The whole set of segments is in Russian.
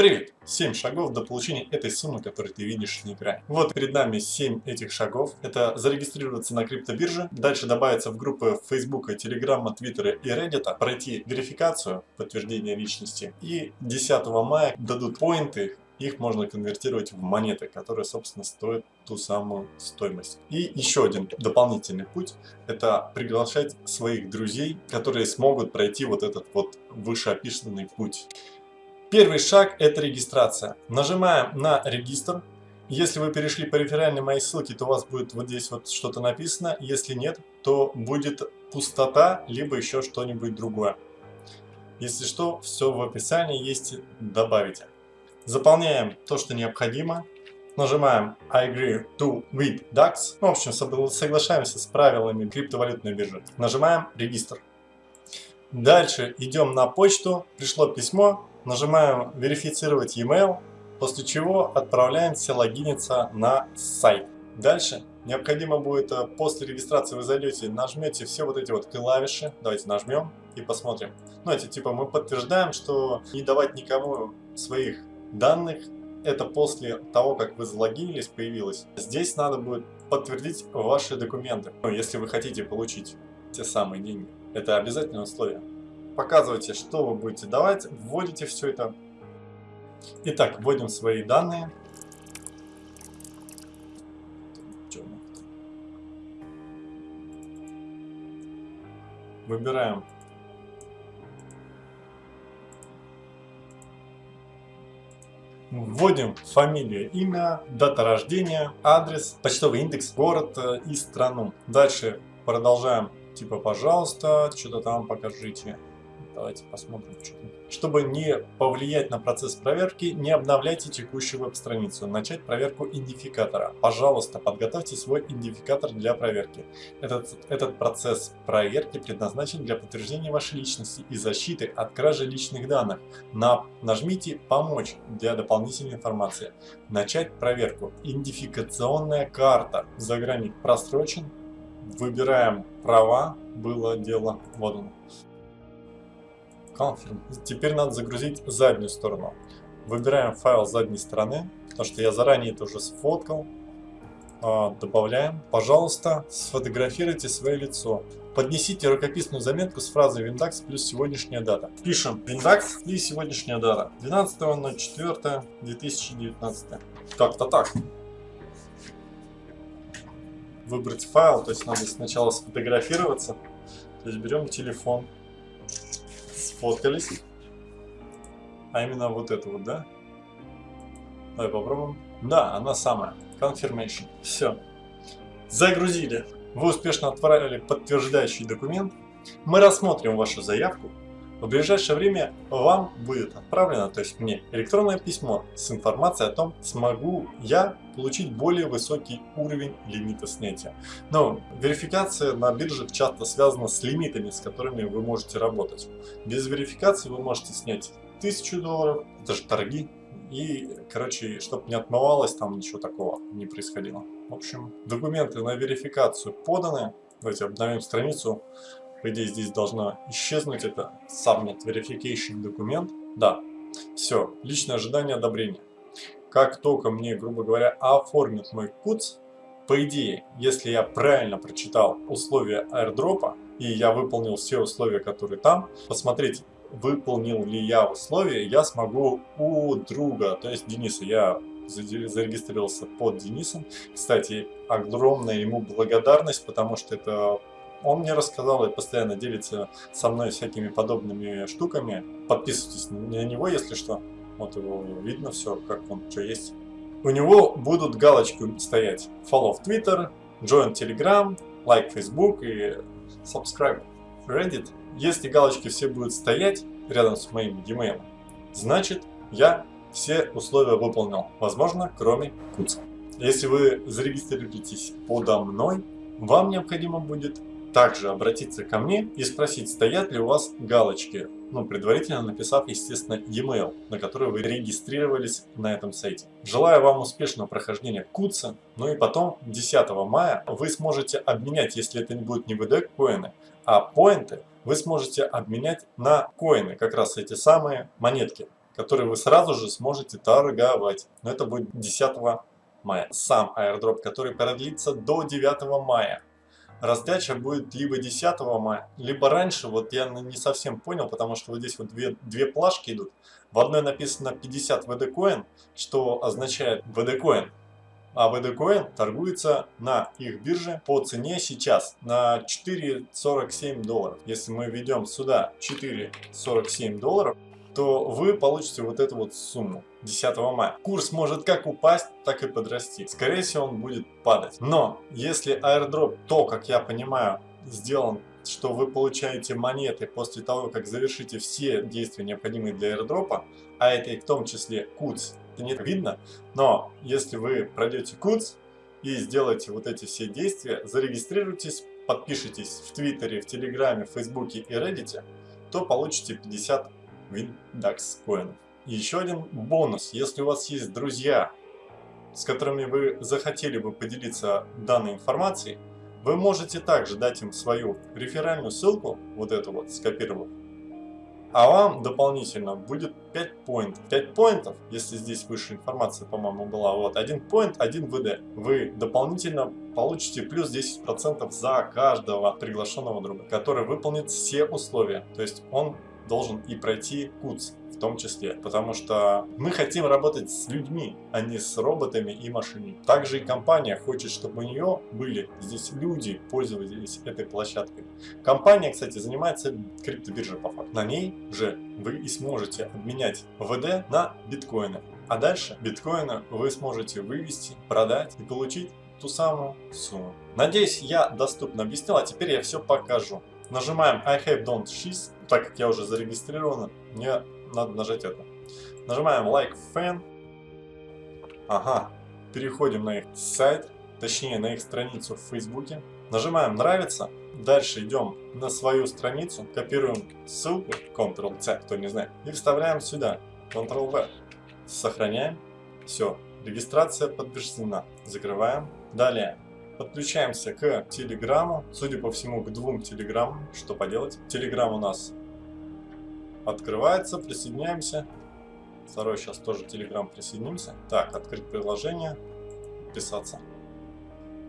Привет! 7 шагов до получения этой суммы, которую ты видишь на экране. Вот перед нами 7 этих шагов. Это зарегистрироваться на криптобирже, дальше добавиться в группы Facebook, Telegram, Twitter и Reddit, пройти верификацию, подтверждение личности и 10 мая дадут поинты, их можно конвертировать в монеты, которые, собственно, стоят ту самую стоимость. И еще один дополнительный путь – это приглашать своих друзей, которые смогут пройти вот этот вот вышеописанный путь. Первый шаг – это регистрация. Нажимаем на регистр. Если вы перешли по реферальной моей ссылке, то у вас будет вот здесь вот что-то написано. Если нет, то будет пустота, либо еще что-нибудь другое. Если что, все в описании есть, добавите. Заполняем то, что необходимо. Нажимаем I agree to with DAX. В общем, соглашаемся с правилами криптовалютной биржи. Нажимаем регистр. Дальше идем на почту. Пришло письмо Нажимаем «Верифицировать e-mail», после чего отправляемся логиниться на сайт. Дальше необходимо будет, э, после регистрации вы зайдете, нажмете все вот эти вот клавиши, давайте нажмем и посмотрим. Ну, эти типа мы подтверждаем, что не давать никому своих данных, это после того, как вы залогинились, появилось. Здесь надо будет подтвердить ваши документы, ну, если вы хотите получить те самые деньги. Это обязательное условие показывайте, что вы будете давать, вводите все это. Итак, вводим свои данные. Выбираем Вводим фамилию, имя, дата рождения, адрес, почтовый индекс, город э, и страну. Дальше продолжаем. Типа, пожалуйста, что-то там покажите. Давайте посмотрим. Чтобы не повлиять на процесс проверки, не обновляйте текущую веб-страницу. Начать проверку идентификатора. Пожалуйста, подготовьте свой идентификатор для проверки. Этот, этот процесс проверки предназначен для подтверждения вашей личности и защиты от кражи личных данных. На, нажмите «Помочь» для дополнительной информации. Начать проверку. Идентификационная карта. Загранник просрочен. Выбираем права. Было дело. Вот он. Confirm. Теперь надо загрузить заднюю сторону. Выбираем файл задней стороны, потому что я заранее это уже сфоткал. А, добавляем. Пожалуйста, сфотографируйте свое лицо. Поднесите рукописную заметку с фразой Windax плюс сегодняшняя дата. Пишем Windax и сегодняшняя дата. 12.04.2019. Как-то так. Выбрать файл, то есть надо сначала сфотографироваться. То есть берем телефон сфоткались. А именно вот это вот, да? Давай попробуем. Да, она самая. Confirmation. Все. Загрузили. Вы успешно отправили подтверждающий документ. Мы рассмотрим вашу заявку в ближайшее время вам будет отправлено, то есть мне, электронное письмо с информацией о том, смогу я получить более высокий уровень лимита снятия. Но верификация на биржах часто связана с лимитами, с которыми вы можете работать. Без верификации вы можете снять 1000 долларов, это же торги, и, короче, чтобы не отмывалось, там ничего такого не происходило. В общем, документы на верификацию поданы. Давайте обновим страницу. По идее, здесь должно исчезнуть это Submit Verification документ. Да, все, личное ожидание одобрения. Как только мне, грубо говоря, оформят мой КУЦ, по идее, если я правильно прочитал условия airdropа, и я выполнил все условия, которые там, посмотреть, выполнил ли я условия, я смогу у друга, то есть Дениса, я зарегистрировался под Денисом. Кстати, огромная ему благодарность, потому что это он мне рассказал и постоянно делится со мной всякими подобными штуками. Подписывайтесь на него, если что. Вот его видно все, как он, что есть. У него будут галочки стоять. Follow в Twitter, join Telegram, like Facebook и subscribe Reddit. Если галочки все будут стоять рядом с моим e-mail, значит я все условия выполнил. Возможно, кроме куца. Если вы зарегистрируетесь подо мной, вам необходимо будет также обратиться ко мне и спросить, стоят ли у вас галочки, ну, предварительно написав, естественно, e-mail, на который вы регистрировались на этом сайте. Желаю вам успешного прохождения куца, ну и потом 10 мая вы сможете обменять, если это не будет не VD коины, а поинты, вы сможете обменять на коины, как раз эти самые монетки. который вы сразу же сможете торговать. Но это будет 10 мая. Сам airdrop, который продлится до 9 мая. Раздача будет либо 10 мая, либо раньше, вот я не совсем понял, потому что вот здесь вот две, две плашки идут. В одной написано 50 VD Coin, что означает VD Coin, а VD Coin торгуется на их бирже по цене сейчас на 4,47 долларов. Если мы введем сюда 4,47 долларов, то вы получите вот эту вот сумму 10 мая. Курс может как упасть, так и подрасти. Скорее всего он будет падать. Но если airdrop, то, как я понимаю, сделан что вы получаете монеты после того, как завершите все действия, необходимые для airdrop, а это и в том числе CUTS, это не видно, но если вы пройдете CUTS и сделаете вот эти все действия, зарегистрируйтесь, подпишитесь в Твиттере, в Телеграме, в Фейсбуке и Reddit, то получите 50 Коинов. И еще один бонус. Если у вас есть друзья, с которыми вы захотели бы поделиться данной информацией, вы можете также дать им свою реферальную ссылку, вот эту вот скопировав, а вам дополнительно будет 5 поинтов. 5 поинтов, если здесь выше информация, по-моему, была, вот, 1 поинт, 1 ВД. Вы дополнительно получите плюс 10% за каждого приглашенного друга, который выполнит все условия. То есть он должен и пройти КУЦ в том числе, потому что мы хотим работать с людьми, а не с роботами и машинами. Также и компания хочет, чтобы у нее были здесь люди, пользовались этой площадкой. Компания, кстати, занимается криптобиржей по факту. На ней же вы и сможете обменять ВД на биткоины. А дальше биткоины вы сможете вывести, продать и получить ту самую сумму. Надеюсь, я доступно объяснил, а теперь я все покажу. Нажимаем I have don't she's, так как я уже зарегистрирован, мне надо нажать это. Нажимаем like fan. Ага, переходим на их сайт, точнее на их страницу в Фейсбуке. Нажимаем нравится. Дальше идем на свою страницу, копируем ссылку, Ctrl-C, кто не знает, и вставляем сюда, Ctrl-V. Сохраняем. Все, регистрация подтверждена. Закрываем. Далее Подключаемся к Телеграму, судя по всему, к двум Телеграммам. Что поделать? Телеграм у нас открывается, присоединяемся. Второй сейчас тоже Телеграм присоединимся. Так, открыть приложение, подписаться.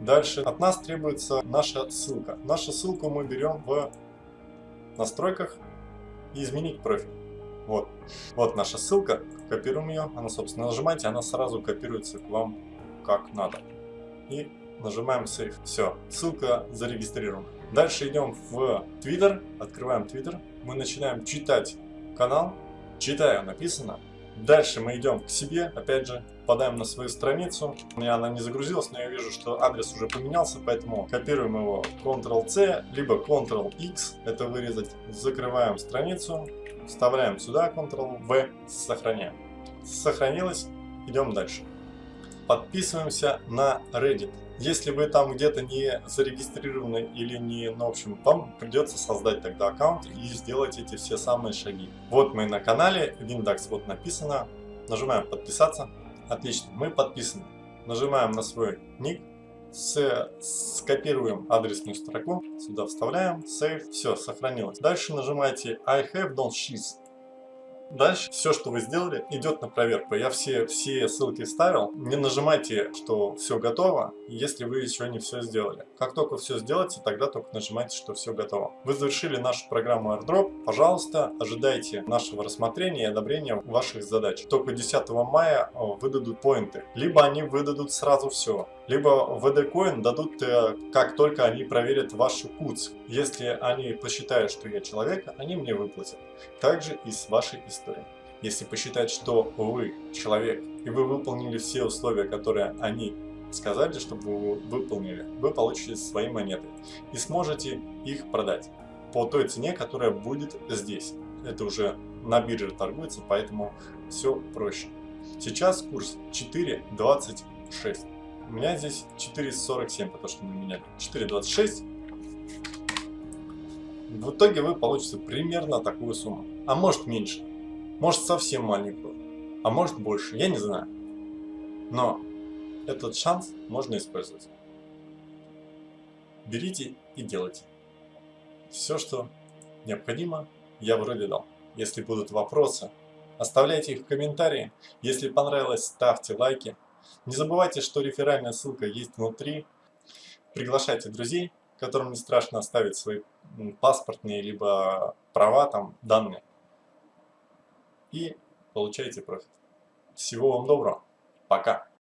Дальше от нас требуется наша ссылка. Нашу ссылку мы берем в настройках и изменить профиль. Вот, вот наша ссылка, копируем ее, она, собственно, нажимаете, она сразу копируется к вам как надо. И нажимаем Save. Все, ссылка зарегистрирована. Дальше идем в Twitter, открываем Twitter. Мы начинаем читать канал. Читаю написано. Дальше мы идем к себе, опять же, попадаем на свою страницу. У меня она не загрузилась, но я вижу, что адрес уже поменялся, поэтому копируем его Ctrl-C, либо Ctrl-X, это вырезать. Закрываем страницу, вставляем сюда Ctrl-V, сохраняем. Сохранилось, идем дальше. Подписываемся на Reddit. Если вы там где-то не зарегистрированы или не, ну, в общем, вам придется создать тогда аккаунт и сделать эти все самые шаги. Вот мы на канале, Windax вот написано, нажимаем подписаться, отлично, мы подписаны. Нажимаем на свой ник, с, скопируем адресную строку, сюда вставляем, save, все, сохранилось. Дальше нажимаете I have don't sheets Дальше все, что вы сделали, идет на проверку. Я все, все ссылки ставил. Не нажимайте, что все готово, если вы еще не все сделали. Как только все сделаете, тогда только нажимайте, что все готово. Вы завершили нашу программу AirDrop. Пожалуйста, ожидайте нашего рассмотрения и одобрения ваших задач. Только 10 мая выдадут поинты. Либо они выдадут сразу все либо VD Coin дадут, э, как только они проверят вашу КУЦ. Если они посчитают, что я человек, они мне выплатят. Также и с вашей историей. Если посчитать, что вы человек, и вы выполнили все условия, которые они сказали, чтобы вы выполнили, вы получите свои монеты и сможете их продать по той цене, которая будет здесь. Это уже на бирже торгуется, поэтому все проще. Сейчас курс 4.26. У меня здесь 4.47, потому что мы меняли. 4.26. В итоге вы получите примерно такую сумму. А может меньше. Может совсем маленькую. А может больше. Я не знаю. Но этот шанс можно использовать. Берите и делайте. Все, что необходимо, я вроде дал. Если будут вопросы, Оставляйте их в комментарии. Если понравилось, ставьте лайки. Не забывайте, что реферальная ссылка есть внутри. Приглашайте друзей, которым не страшно оставить свои паспортные либо права, там, данные. И получайте профит. Всего вам доброго. Пока.